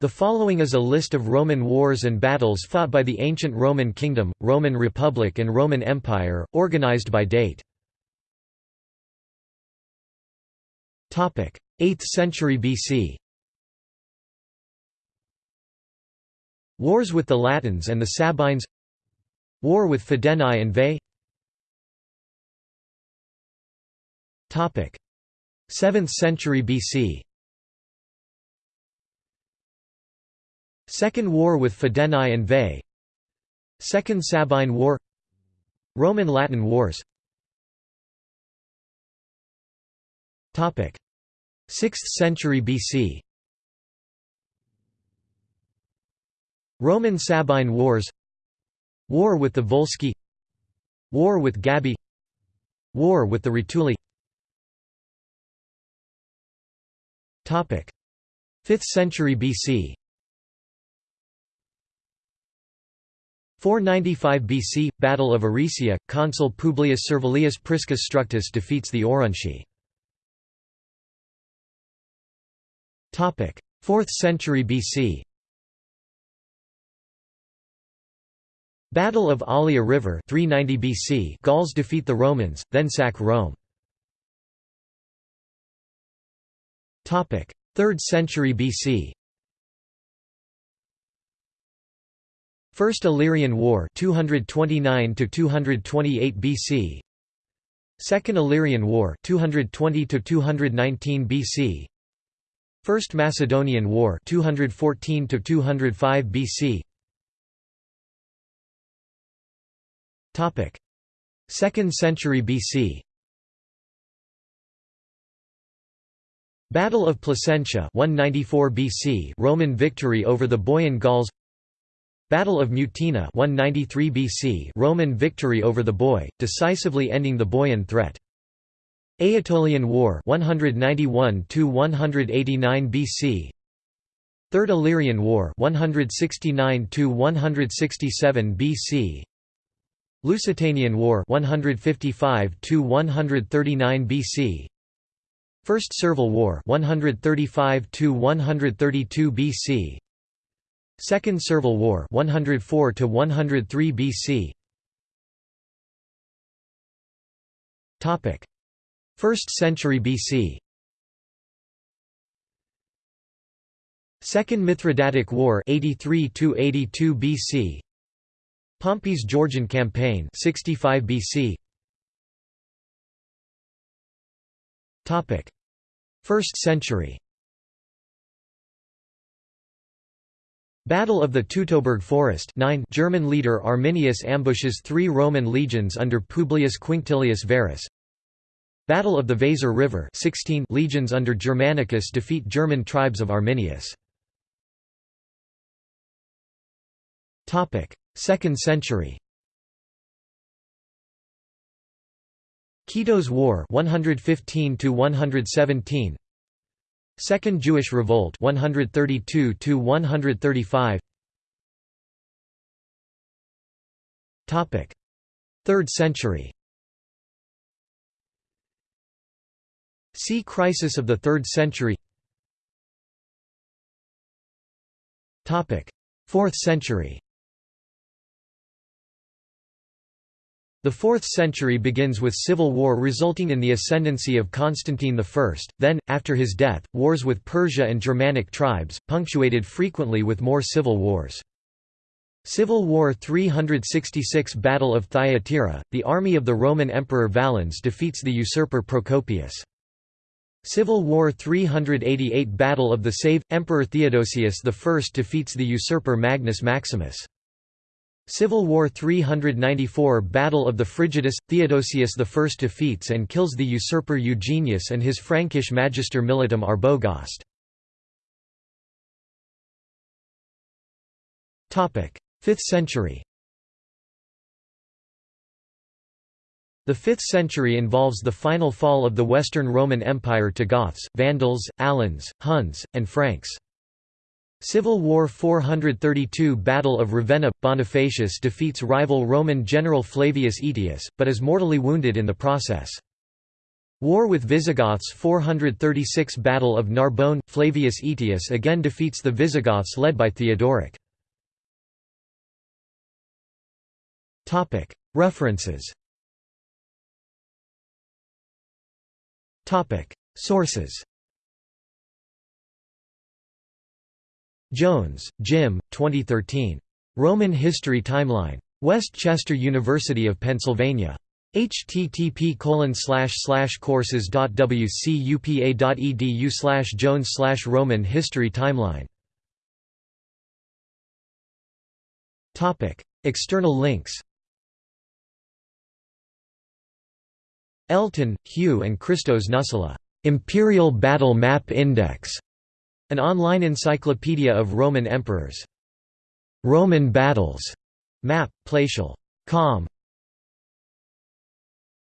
The following is a list of Roman wars and battles fought by the ancient Roman Kingdom, Roman Republic and Roman Empire, organized by date. 8th century BC Wars with the Latins and the Sabines. War with Fidenae and Veii 7th century BC Second War with Fidenae and Veii Second Sabine War. Roman-Latin Wars. 6th century BC Roman-Sabine Wars. War with the Volsci. War with Gabii War with the Rutuli. 5th century BC 495 BC – Battle of Aricia, consul Publius Servilius Priscus Structus defeats the Aurunci. 4th century BC Battle of Allia River 390 BC Gauls defeat the Romans, then sack Rome. 3rd century BC First Illyrian War 229 to 228 BC Second Illyrian War 220 to 219 BC First Macedonian War 214 to 205 BC Topic. 2nd century BC Battle of Placentia 194 BC Roman victory over the Boian Gauls Battle of Mutina 193 BC Roman victory over the Boii, decisively ending the Boian threat. Aetolian War 191 189 BC Third Illyrian War 169 167 BC Lusitanian War 155 139 BC First Servile War 135 132 BC Second Servile War 104 to 103 BC Topic. 1st century BC Second Mithridatic War 83 to 82 BC Pompey's Georgian campaign 65 BC Topic. 1st century Battle of the Teutoburg Forest 9 German leader Arminius ambushes three Roman legions under Publius Quinctilius Varus Battle of the Weser River 16 legions under Germanicus defeat German tribes of Arminius. Topic: 2nd century. Kitos War 115 to 117 Second Jewish Revolt 132 to 135 Topic. 3rd century. See Crisis of the 3rd century. Topic. 4th century The 4th century begins with civil war resulting in the ascendancy of Constantine I, then, after his death, wars with Persia and Germanic tribes, punctuated frequently with more civil wars. Civil War 366 Battle of Thyatira, the army of the Roman Emperor Valens defeats the usurper Procopius. Civil War 388 Battle of the Save, Emperor Theodosius I defeats the usurper Magnus Maximus. Civil War 394 Battle of the Frigidus – Theodosius I defeats and kills the usurper Eugenius and his Frankish magister militum Arbogast. Topic: 5th century The 5th century involves the final fall of the Western Roman Empire to Goths, Vandals, Alans, Huns, and Franks. Civil War 432 Battle of Ravenna – Bonifacius defeats rival Roman general Flavius Aetius, but is mortally wounded in the process. War with Visigoths 436 Battle of Narbonne – Flavius Aetius again defeats the Visigoths led by Theodoric. References Sources Jones, Jim, 2013. Roman History Timeline. West Chester University of Pennsylvania. http courses.wcupa.edu jones Roman History Timeline External links Elton, Hugh and Christos Nüssli. Imperial Battle Map Index. An online encyclopedia of Roman emperors. Roman battles. Map, Placial. Com.